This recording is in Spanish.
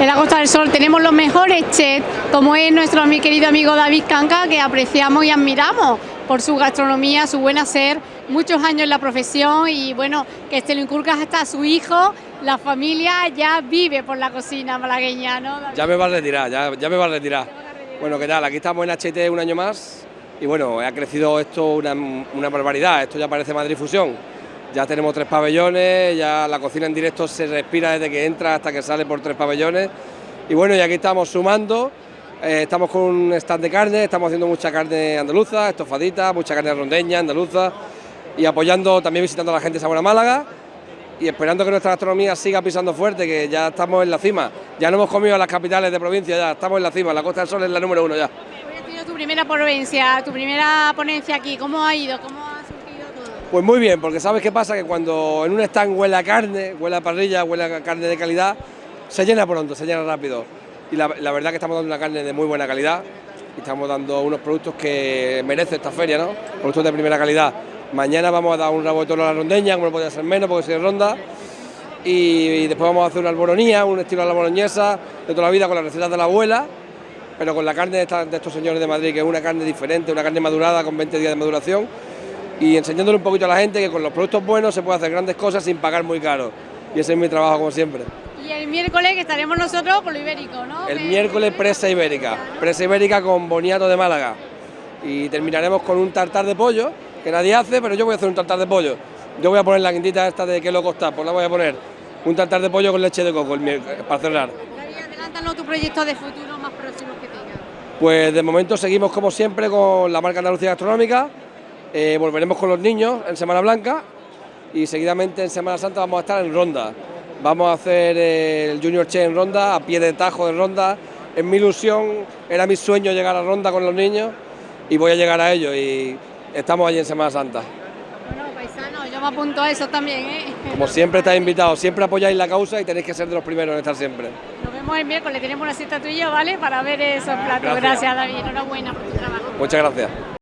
En la Costa del Sol tenemos los mejores chefs, como es nuestro mi querido amigo David Canca, que apreciamos y admiramos por su gastronomía, su buen hacer, muchos años en la profesión y bueno, que se lo inculca hasta a su hijo, la familia ya vive por la cocina malagueña, ¿no? Ya me va a retirar, ya, ya me va a retirar. Bueno, ¿qué tal? Aquí estamos en HT un año más y bueno, ha crecido esto una, una barbaridad, esto ya parece Madrid Fusión. Ya tenemos tres pabellones, ya la cocina en directo se respira desde que entra hasta que sale por tres pabellones. Y bueno, y aquí estamos sumando, eh, estamos con un stand de carne, estamos haciendo mucha carne andaluza, estofadita, mucha carne rondeña, andaluza, y apoyando, también visitando a la gente de Sabana Málaga, y esperando que nuestra gastronomía siga pisando fuerte, que ya estamos en la cima. Ya no hemos comido las capitales de provincia, ya estamos en la cima, la Costa del Sol es la número uno ya. Hoy tu primera provincia, tu primera ponencia aquí, ¿cómo ha ido? Pues muy bien, porque sabes qué pasa, que cuando en un stand huele a carne, huele a parrilla, huele a carne de calidad, se llena pronto, se llena rápido. Y la, verdad que estamos dando una carne de muy buena calidad y estamos dando unos productos que merece esta feria, ¿no? Productos de primera calidad. Mañana vamos a dar un rabo de toro a la rondeña, como no podía ser menos porque soy de ronda. Y, después vamos a hacer una alboronía, un estilo a la boloñesa de toda la vida con las recetas de la abuela, pero con la carne de, de estos señores de Madrid, que es una carne diferente, una carne madurada con 20 días de maduración. Y enseñándole un poquito a la gente que con los productos buenos se puede hacer grandes cosas sin pagar muy caro. Y ese es mi trabajo como siempre. Y el miércoles que estaremos nosotros por lo ibérico, ¿no? El miércoles presa ibérica, presa ibérica con boniato de Málaga. Y terminaremos con un tartar de pollo, que nadie hace, pero yo voy a hacer un tartar de pollo. Yo voy a poner la quintita esta de que lo costa, pues la voy a poner. Un tartar de pollo con leche de coco el miércoles, para cerrar. David, adelántanos tu proyecto de futuro más próximos que tengas. Pues de momento seguimos como siempre con la marca Andalucía Gastronómica. Eh, volveremos con los niños en Semana Blanca y seguidamente en Semana Santa vamos a estar en Ronda. Vamos a hacer eh, el Junior Che en Ronda, a pie de tajo de Ronda. Es mi ilusión, era mi sueño llegar a Ronda con los niños y voy a llegar a ellos y estamos allí en Semana Santa. Bueno, paisano, yo me apunto a eso también, ¿eh? Como siempre estáis invitados, siempre apoyáis la causa y tenéis que ser de los primeros en estar siempre. Nos vemos el miércoles, tenemos una cita tuya, ¿vale? Para ver esos platos. Gracias. Gracias, David. Enhorabuena por tu trabajo. Muchas gracias.